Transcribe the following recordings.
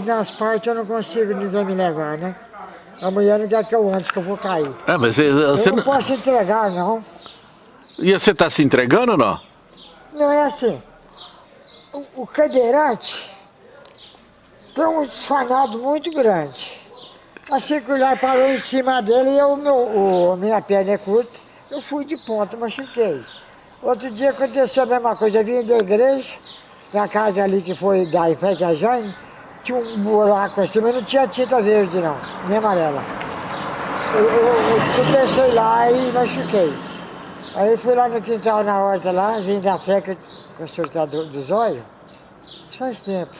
nas partes eu não consigo ninguém me levar, né? A mulher não quer que eu ande, que eu vou cair. Ah, mas você, você eu não posso entregar, não. E você está se entregando ou não? Não é assim. O, o cadeirante tem um fanado muito grande. A circular parou em cima dele e eu, meu, o, minha perna é curta. Eu fui de ponta, machuquei. Outro dia aconteceu a mesma coisa. Eu vim da igreja, na casa ali que foi da em frente Jane, tinha um buraco assim, mas não tinha tinta verde não, nem amarela. Eu, eu, eu pensei lá e machuquei. Aí fui lá no quintal na horta lá, vim da freca com o surtador dos olhos. Isso faz tempo.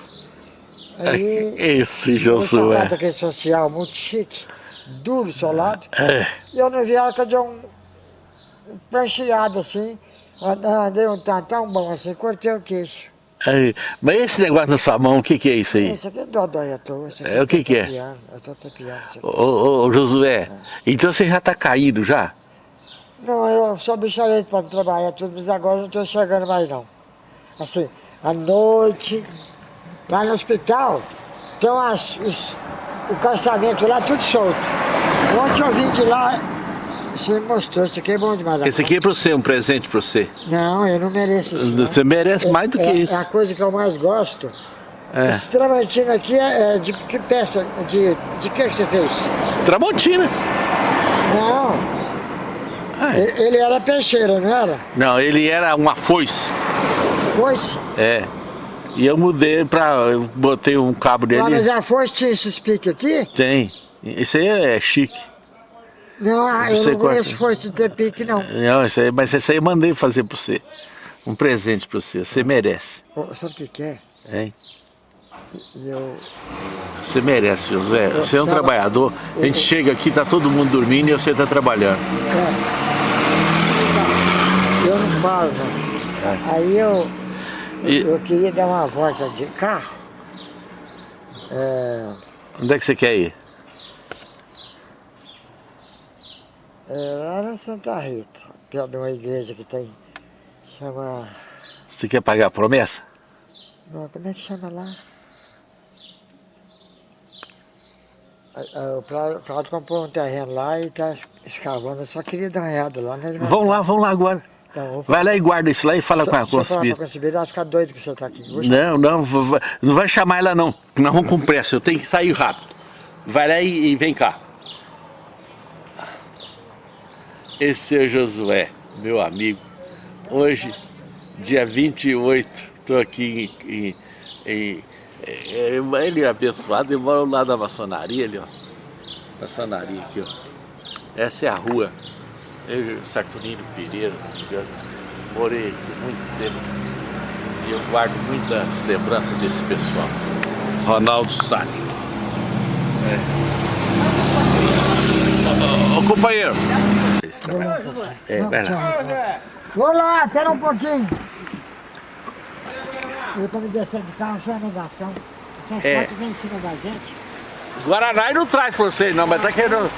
Aí, Esse Josué. Um aquele social muito chique, duro, solado. É. E eu não vi que deu um, um prancheado assim. Andei um tantão bom assim, cortei o queixo. Aí, mas esse negócio na sua mão, o que, que é isso aí? Isso aqui é dodói à toa. É, o que que é? Eu tô tapiando. Ô, ô, Josué, então você já tá caído já? Não, eu sou bicharete para trabalhar tudo, mas agora não estou chegando mais não. Assim, à noite, lá no hospital, tem as, os, o calçamento lá tudo solto. Ontem eu vim de lá, você mostrou, isso aqui é bom demais. Esse aqui é para você, um presente para você. Não, eu não mereço isso. Não. Você merece mais do que é, isso. É a coisa que eu mais gosto. É. Esse tramontina aqui é, é, de que peça? De, de que, que você fez? Tramontina. Não. Ah, é. Ele era peixeira, não era? Não, ele era uma foice. Foice? É. E eu mudei pra... Eu botei um cabo dele. Ah, mas a foice tinha esse pique aqui? Tem. Isso aí é chique. Não, ah, eu não conheço foice de ter pique, não. Não, isso aí, mas isso aí eu mandei fazer pra você. Um presente pra você. Você merece. Oh, sabe o que que é? Hein? Eu... Você merece, Josué. Você é um trabalhador. A gente chega aqui, tá todo mundo dormindo e você tá trabalhando. É. Eu não paro, não. É. Aí eu, e... eu queria dar uma volta de carro. É... Onde é que você quer ir? É, lá na Santa Rita, perto de uma igreja que tem, chama... Você quer pagar a promessa? Não, como é que chama lá? O Claudio comprou um terreno lá e está escavando, eu só queria dar uma olhada lá. Né? Vão lá, vão lá agora. Então, vai lá e guarda isso lá e fala com a concebida. Ela vai ficar doido que você está aqui. Não, não, não vai chamar ela não, nós vamos com pressa, eu tenho que sair rápido. Vai lá e, e vem cá. Esse é Josué, meu amigo. Hoje, dia 28, estou aqui em, em, em, Ele é abençoado, ele mora lá da maçonaria ali, ó. Maçonaria aqui, ó. Essa é a rua. Eu, Saturnino Pereira, morei aqui muito tempo. E eu guardo muita lembrança desse pessoal. Ronaldo Sá. É. Ô, ô, É, vai lá. Vou lá, espera um pouquinho. Eu tô me descendo de carro, só negação. Essas é. fotos vêm em cima da gente. Guaraná não traz pra vocês não, mas tá querendo...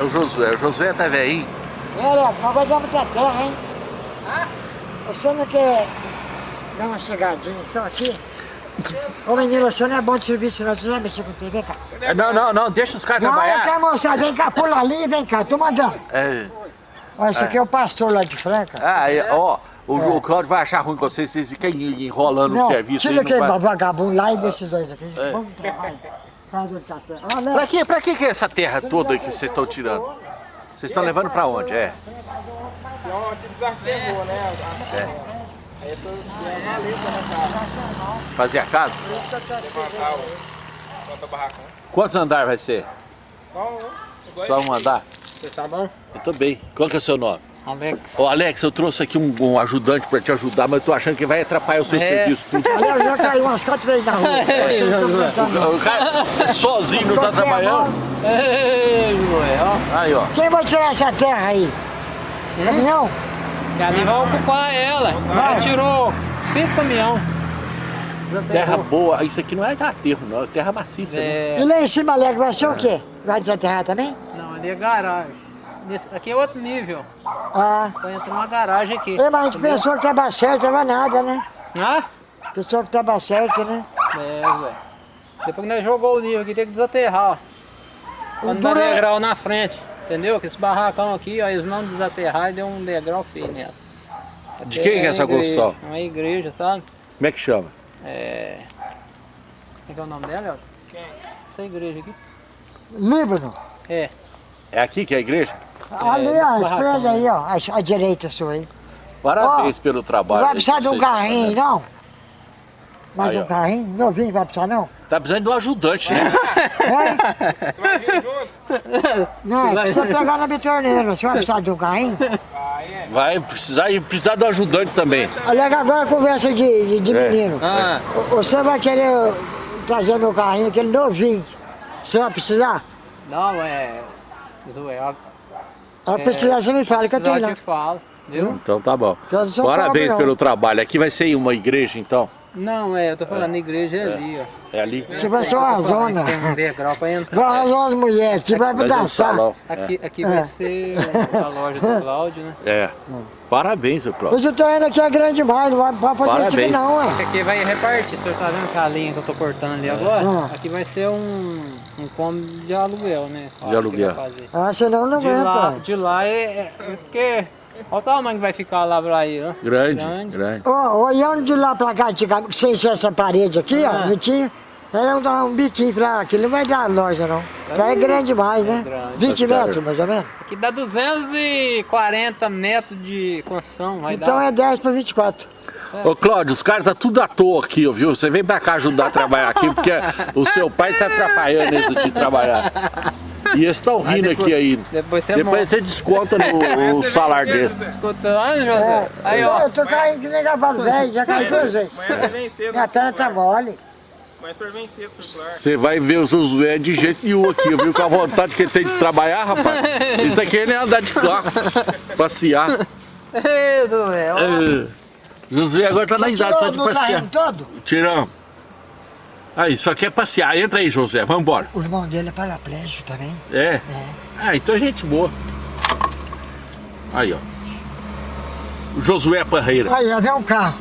É o Josué, o Josué tá velhinho. Olha, nós vai dar muita terra, hein? Você não quer dar uma chegadinha só aqui? Ô menino, você não é bom de serviço não, você já mexeu com TV, cara? É, não, não, não, deixa os caras trabalhar. Não, eu quero mostrar, vem cá, pula ali, vem cá, tô mandando. É. Olha, esse aqui é o pastor lá de Franca. Ah, é, ó, o, é. o Cláudio vai achar ruim com vocês, vocês ficam enrolando não, o serviço. tira aquele vai... vagabundo lá e deixa os dois aqui. É. Vamos trabalhar. Ah, pra que, pra que, que é essa terra toda que vocês estão tirando? Vocês estão levando pra onde, é? Onde desarpegou, né? É. Essas é maleta, né? Fazer a casa? Quantos andares vai ser? Só um. Só um andar? Você tá bom? Eu tô bem. Qual que é o seu nome? Alex. Ô Alex, eu trouxe aqui um, um ajudante pra te ajudar, mas eu tô achando que vai atrapalhar o seu é. serviço. Aliás, já caiu umas quatro vezes na rua. É, o cara sozinho não tá trabalhando? Ei, ó. Aí, ó. Quem vai tirar essa terra aí? Hum? Caminhão? Caminhão vai ocupar ela. Vai. tirou cinco caminhão. Terra boa, isso aqui não é aterro não, é terra maciça. É... Né? E lá em cima, Alegre, vai ser o quê? Vai desaterrar também? Não, Ali é garagem. Nesse- aqui é outro nível. Ah. Tá entrando uma garagem aqui. É, mas a gente pensou que tava certo, não nada, né? Ah? Pensou que tava certo, né? É, velho. Depois que nós jogou o nível aqui, tem que desaterrar, ó. Pra não dar é- degrau na frente. Entendeu? Que esse barracão aqui, ó, eles não desaterrar e deu um degrau feio nela. De quem que é essa construção? Uma igreja, sabe? Como é que chama? É. Como é que é o nome dela, Elton? Quem? Essa igreja aqui. Líbano. É. É aqui que é a igreja? Ali, esse ó, esprega aí. ó, à, à direita sua aí. Parabéns pelo Não trabalho. vai precisar de um carrinho, não? Mais Aí, um ó. carrinho? Novinho, vai precisar, não? Tá precisando de um ajudante, né? É? Você vai vir junto? Não, precisa pegar na betorneira. Você vai precisar de um carrinho? Vai precisar e precisar um ajudante também. Olha agora conversa de, de, de É. menino. Ah, Você vai querer trazer meu carrinho, aquele novinho. Você vai precisar? não, é. Zoé, Se precisar, você me fala que eu tenho lá. te falo, viu? Então tá bom. Eu sou Parabéns pelo trabalho. Aqui vai ser uma igreja, então? Não, é, eu tô falando, a igreja é ali, ó. É ali? Aqui vai ser uma Eu tô zona. que Tem um degrau pra entrar. Vai arrasar umas mulheres aqui, vai ter um dançar. salão. Aqui, aqui É. vai ser a loja do Cláudio, né? É. Parabéns, seu Cláudio. Mas o terreno aqui é grande demais, não vai fazer isso aqui Parabéns. não, ué. Aqui vai repartir, o senhor tá vendo aquela linha que eu tô cortando ali agora? Ah. Aqui vai ser um, um cômodo de aluguel, né? Que aluguel. Ah, senão não De lá, aguenta. de lá é, é é porque. Olha o tamanho que vai ficar lá pra aí, ó. Grande, Grande. grande. Ó, olhando de lá pra cá, antigamente, sem ser essa parede aqui, ó, Ah. não tinha. Era um, um biquinho pra aqui, não vai dar loja não. Já é grande demais, né? grande. 20 Tá metros, mais ou menos. Aqui dá 240 metros de construção, vai Então dar. é 10 para 24. Ô Cláudio, os caras tá tudo à toa aqui, ó, viu? Você vem pra cá ajudar a trabalhar aqui, porque o seu pai tá atrapalhando eles de trabalhar. E eles estão rindo depois- aqui ainda. depois você Depois você desconta no, o salário dele. Lá, José? Aí, ó. Eu tô caindo que nem cavalo velho, já caí duas vezes. Amanhã você vem cedo Minha perna tá mole. Amanhã o senhor vem cedo. Você vai ver o Josué de jeito nenhum aqui, viu? Com a vontade que ele tem de trabalhar, rapaz. Ele tá querendo andar de carro, passear. Ei, ó. É. Josué agora tá na idade só de do passear. carrinho Tiramos. Aí, só quer passear. Entra aí, Josué, vamos embora. O irmão dele é paraplégico também. É? É. Ah, então gente boa. Aí, ó. O Josué Parreira. Aí, já vem um carro.